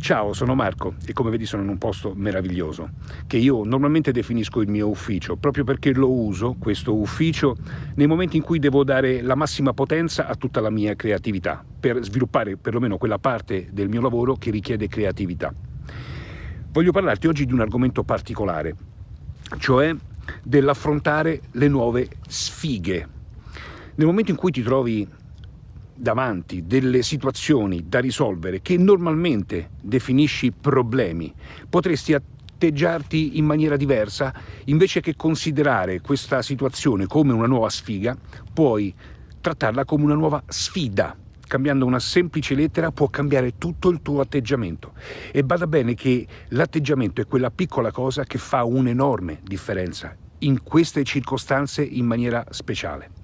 Ciao, sono Marco e come vedi sono in un posto meraviglioso che io normalmente definisco il mio ufficio proprio perché lo uso, questo ufficio, nei momenti in cui devo dare la massima potenza a tutta la mia creatività per sviluppare perlomeno quella parte del mio lavoro che richiede creatività. Voglio parlarti oggi di un argomento particolare, cioè dell'affrontare le nuove sfighe. Nel momento in cui ti trovi davanti delle situazioni da risolvere che normalmente definisci problemi, potresti atteggiarti in maniera diversa, invece che considerare questa situazione come una nuova sfiga, puoi trattarla come una nuova sfida. Cambiando una semplice lettera può cambiare tutto il tuo atteggiamento. E bada bene che l'atteggiamento è quella piccola cosa che fa un'enorme differenza in queste circostanze in maniera speciale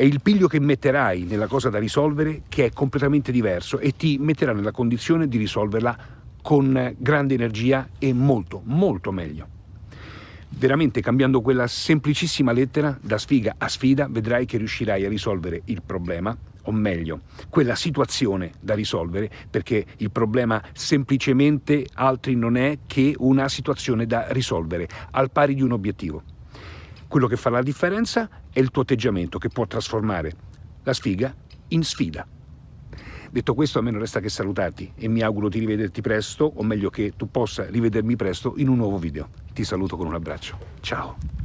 è il piglio che metterai nella cosa da risolvere che è completamente diverso e ti metterà nella condizione di risolverla con grande energia e molto, molto meglio. Veramente cambiando quella semplicissima lettera da sfiga a sfida vedrai che riuscirai a risolvere il problema o meglio, quella situazione da risolvere, perché il problema semplicemente altri non è che una situazione da risolvere, al pari di un obiettivo. Quello che fa la differenza è il tuo atteggiamento che può trasformare la sfiga in sfida. Detto questo a me non resta che salutarti e mi auguro di rivederti presto, o meglio che tu possa rivedermi presto in un nuovo video. Ti saluto con un abbraccio. Ciao!